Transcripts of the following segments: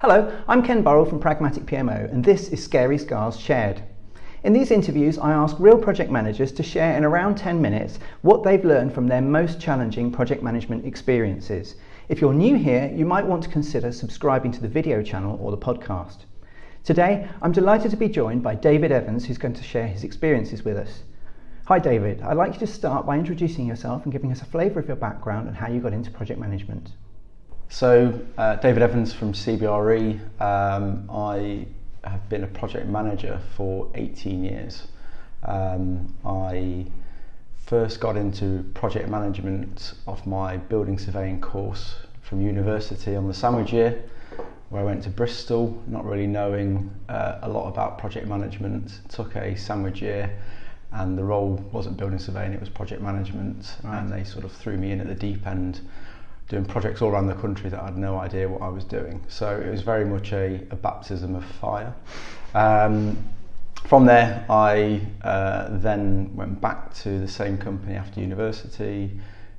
Hello, I'm Ken Burrell from Pragmatic PMO, and this is Scary Scars Shared. In these interviews, I ask real project managers to share in around 10 minutes what they've learned from their most challenging project management experiences. If you're new here, you might want to consider subscribing to the video channel or the podcast. Today, I'm delighted to be joined by David Evans, who's going to share his experiences with us. Hi, David. I'd like you to start by introducing yourself and giving us a flavour of your background and how you got into project management. So, uh, David Evans from CBRE. Um, I have been a project manager for 18 years. Um, I first got into project management off my building surveying course from university on the sandwich year, where I went to Bristol, not really knowing uh, a lot about project management. Took a sandwich year, and the role wasn't building surveying; it was project management, right. and they sort of threw me in at the deep end doing projects all around the country that I had no idea what I was doing. So it was very much a, a baptism of fire. Um, from there, I uh, then went back to the same company after university,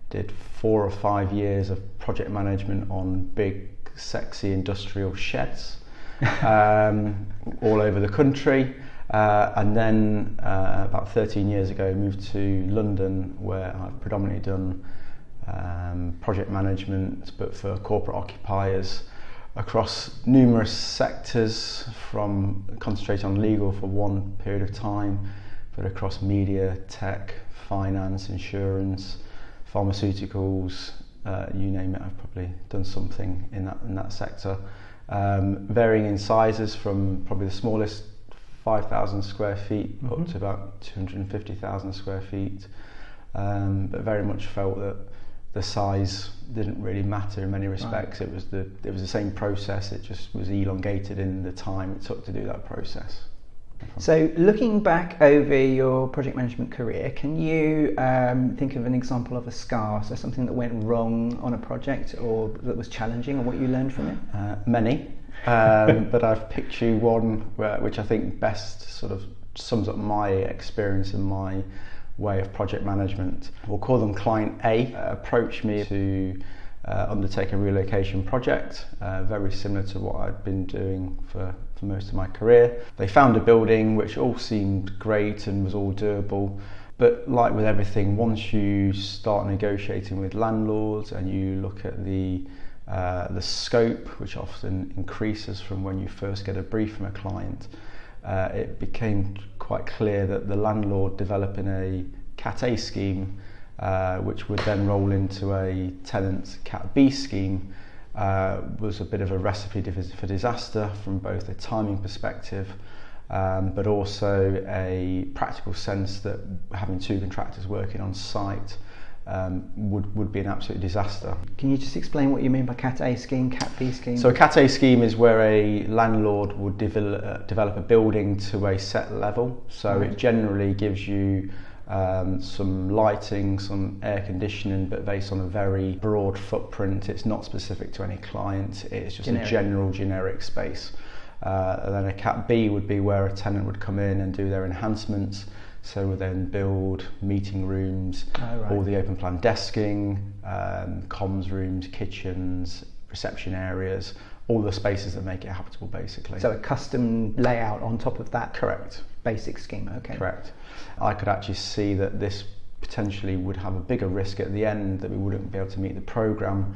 did four or five years of project management on big, sexy industrial sheds um, all over the country. Uh, and then uh, about 13 years ago, moved to London, where I've predominantly done um, project management, but for corporate occupiers across numerous sectors, from concentrate on legal for one period of time, but across media, tech, finance, insurance, pharmaceuticals, uh, you name it. I've probably done something in that in that sector, um, varying in sizes from probably the smallest 5,000 square feet mm-hmm. up to about 250,000 square feet. Um, but very much felt that the size didn't really matter in many respects. Right. It was the it was the same process. It just was elongated in the time it took to do that process. So, looking back over your project management career, can you um, think of an example of a scar, so something that went wrong on a project or that was challenging, or what you learned from it? Uh, many, um, but I've picked you one where, which I think best sort of sums up my experience and my way of project management. We'll call them client A, uh, approached me to uh, undertake a relocation project, uh, very similar to what I'd been doing for, for most of my career. They found a building which all seemed great and was all doable. But like with everything, once you start negotiating with landlords and you look at the uh, the scope, which often increases from when you first get a brief from a client, uh, it became quite clear that the landlord developing a Cat A scheme, uh, which would then roll into a tenant Cat B scheme, uh, was a bit of a recipe for disaster from both a timing perspective um, but also a practical sense that having two contractors working on site um, would, would be an absolute disaster. Can you just explain what you mean by Cat A scheme, Cat B scheme? So a Cat A scheme is where a landlord would develop, uh, develop a building to a set level. So right. it generally gives you um, some lighting, some air conditioning, but based on a very broad footprint. It's not specific to any client, it's just generic. a general generic space. Uh, and then a Cat B would be where a tenant would come in and do their enhancements. So then build meeting rooms, oh, right. all the open plan desking, um, comms rooms, kitchens, reception areas, all the spaces that make it habitable basically. So a custom layout on top of that? Correct. Basic schema, okay. Correct. I could actually see that this potentially would have a bigger risk at the end that we wouldn't be able to meet the programme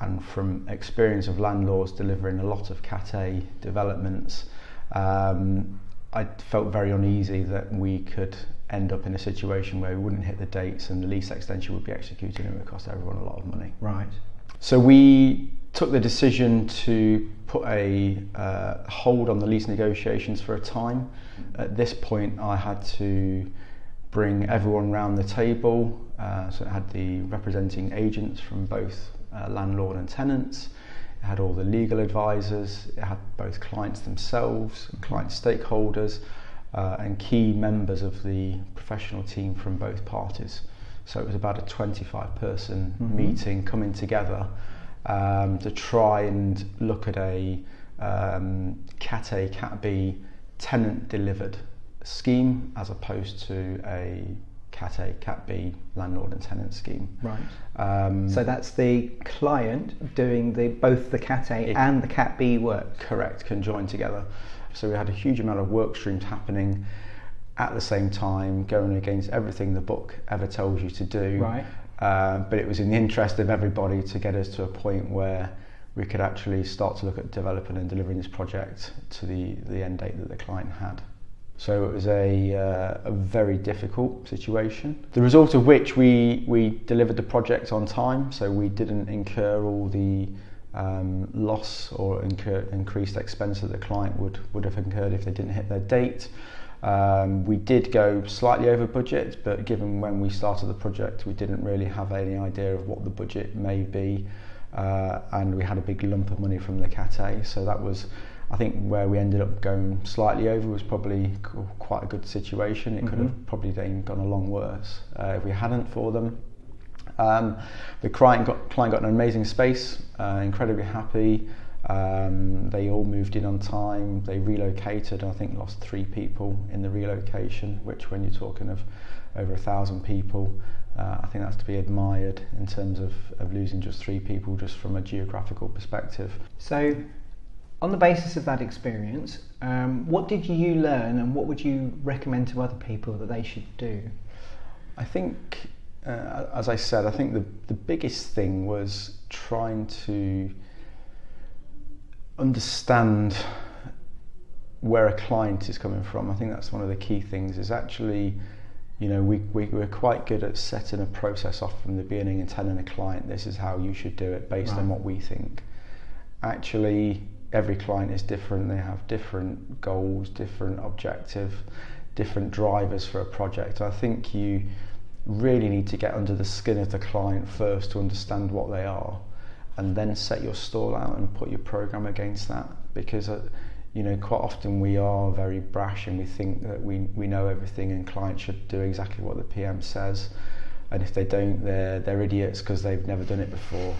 and from experience of landlords delivering a lot of Cat A developments, um, I felt very uneasy that we could end up in a situation where we wouldn't hit the dates and the lease extension would be executed and it would cost everyone a lot of money. Right. So we took the decision to put a uh, hold on the lease negotiations for a time. At this point, I had to bring everyone round the table. Uh, so it had the representing agents from both uh, landlord and tenants. It had all the legal advisors, it had both clients themselves, client stakeholders, uh, and key members of the professional team from both parties. So it was about a 25 person mm-hmm. meeting coming together um, to try and look at a um, Cat A, Cat B tenant delivered scheme as opposed to a Cat A, Cat B, landlord and tenant scheme. Right. Um, so that's the client doing the both the Cat A it, and the Cat B work. Correct, conjoined together. So we had a huge amount of work streams happening at the same time, going against everything the book ever tells you to do. Right. Uh, but it was in the interest of everybody to get us to a point where we could actually start to look at developing and delivering this project to the, the end date that the client had. So it was a, uh, a very difficult situation. The result of which we, we delivered the project on time, so we didn't incur all the um, loss or incur, increased expense that the client would, would have incurred if they didn't hit their date. Um, we did go slightly over budget, but given when we started the project, we didn't really have any idea of what the budget may be, uh, and we had a big lump of money from the Cat so that was I think, where we ended up going slightly over was probably quite a good situation. It mm-hmm. could have probably then gone a long worse uh, if we hadn't for them. Um, the client got, client got an amazing space, uh, incredibly happy. Um, they all moved in on time. They relocated. I think lost three people in the relocation, which, when you're talking of over a thousand people, uh, I think that's to be admired in terms of, of losing just three people, just from a geographical perspective. So, on the basis of that experience, um, what did you learn, and what would you recommend to other people that they should do? I think, uh, as I said, I think the the biggest thing was trying to understand where a client is coming from. I think that's one of the key things is actually, you know, we, we, we're quite good at setting a process off from the beginning and telling a client this is how you should do it based right. on what we think. Actually, every client is different. They have different goals, different objective, different drivers for a project. I think you really need to get under the skin of the client first to understand what they are and then set your stall out and put your program against that because uh, you know quite often we are very brash and we think that we, we know everything and clients should do exactly what the PM says and if they don't they're they're idiots because they've never done it before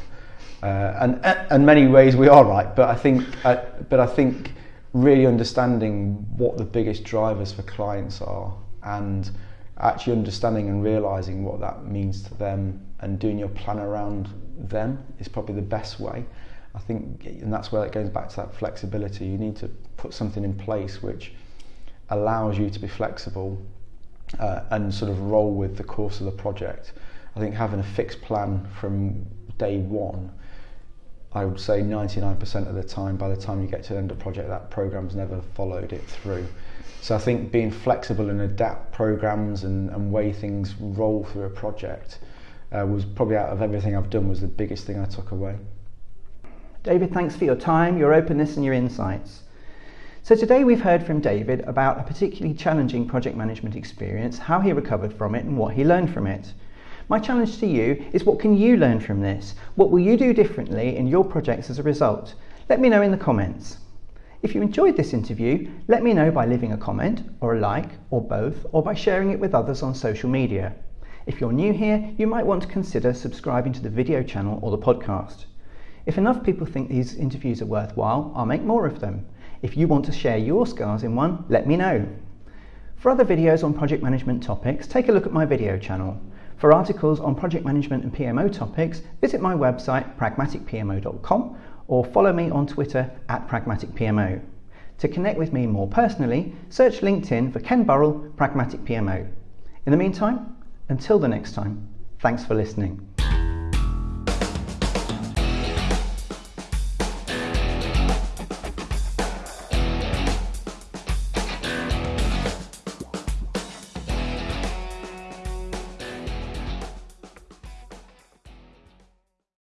uh, and in many ways we are right but I think uh, but I think really understanding what the biggest drivers for clients are and actually understanding and realizing what that means to them and doing your plan around them is probably the best way. I think, and that's where it goes back to that flexibility. You need to put something in place which allows you to be flexible uh, and sort of roll with the course of the project. I think having a fixed plan from day one, I would say 99% of the time, by the time you get to the end of project, that program's never followed it through. So I think being flexible and adapt programs and, and way things roll through a project uh, was probably out of everything I've done was the biggest thing I took away. David, thanks for your time, your openness, and your insights. So, today we've heard from David about a particularly challenging project management experience, how he recovered from it, and what he learned from it. My challenge to you is what can you learn from this? What will you do differently in your projects as a result? Let me know in the comments. If you enjoyed this interview, let me know by leaving a comment, or a like, or both, or by sharing it with others on social media. If you're new here, you might want to consider subscribing to the video channel or the podcast. If enough people think these interviews are worthwhile, I'll make more of them. If you want to share your scars in one, let me know. For other videos on project management topics, take a look at my video channel. For articles on project management and PMO topics, visit my website pragmaticpmo.com or follow me on Twitter at pragmaticpmo. To connect with me more personally, search LinkedIn for Ken Burrell, Pragmatic PMO. In the meantime, until the next time, thanks for listening.